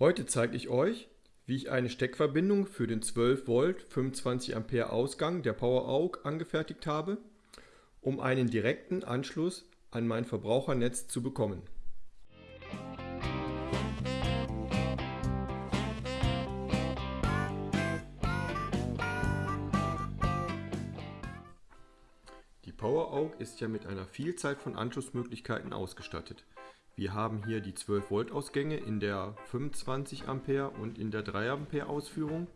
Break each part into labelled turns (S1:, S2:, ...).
S1: Heute zeige ich euch, wie ich eine Steckverbindung für den 12 Volt 25 Ampere Ausgang der PowerAug angefertigt habe, um einen direkten Anschluss an mein Verbrauchernetz zu bekommen. Die PowerAug ist ja mit einer Vielzahl von Anschlussmöglichkeiten ausgestattet. Wir haben hier die 12 Volt Ausgänge in der 25 Ampere und in der 3 Ampere Ausführung.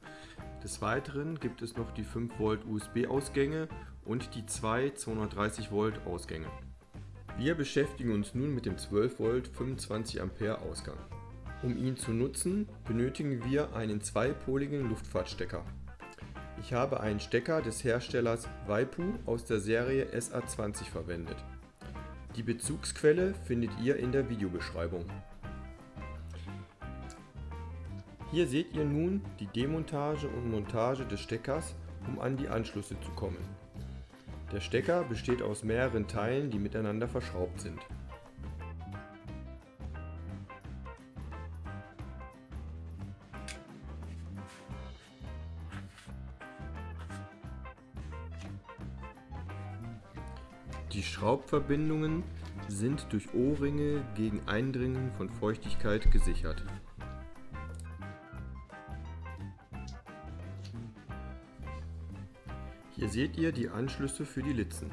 S1: Des Weiteren gibt es noch die 5 Volt USB Ausgänge und die zwei 230 Volt Ausgänge. Wir beschäftigen uns nun mit dem 12 Volt 25 Ampere Ausgang. Um ihn zu nutzen, benötigen wir einen zweipoligen Luftfahrtstecker. Ich habe einen Stecker des Herstellers Waipu aus der Serie SA20 verwendet. Die Bezugsquelle findet ihr in der Videobeschreibung. Hier seht ihr nun die Demontage und Montage des Steckers, um an die Anschlüsse zu kommen. Der Stecker besteht aus mehreren Teilen, die miteinander verschraubt sind. Die Schraubverbindungen sind durch O-Ringe gegen Eindringen von Feuchtigkeit gesichert. Hier seht ihr die Anschlüsse für die Litzen.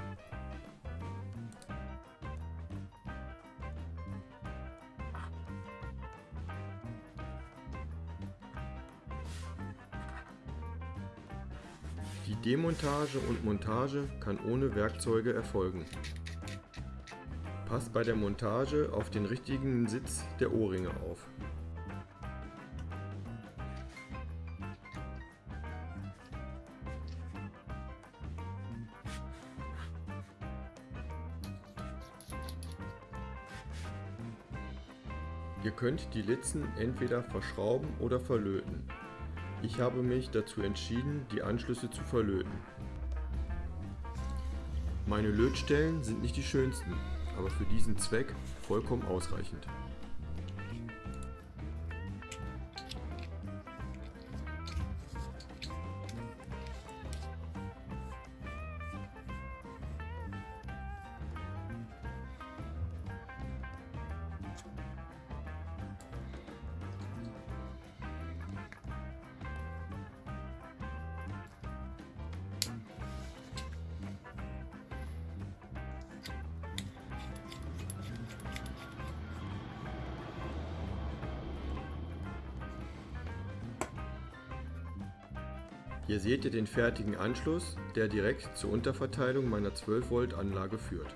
S1: Die Demontage und Montage kann ohne Werkzeuge erfolgen. Passt bei der Montage auf den richtigen Sitz der Ohrringe auf. Ihr könnt die Litzen entweder verschrauben oder verlöten. Ich habe mich dazu entschieden, die Anschlüsse zu verlöten. Meine Lötstellen sind nicht die schönsten, aber für diesen Zweck vollkommen ausreichend. Hier seht ihr den fertigen Anschluss, der direkt zur Unterverteilung meiner 12 Volt Anlage führt.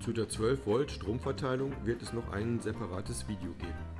S1: Zu der 12 Volt Stromverteilung wird es noch ein separates Video geben.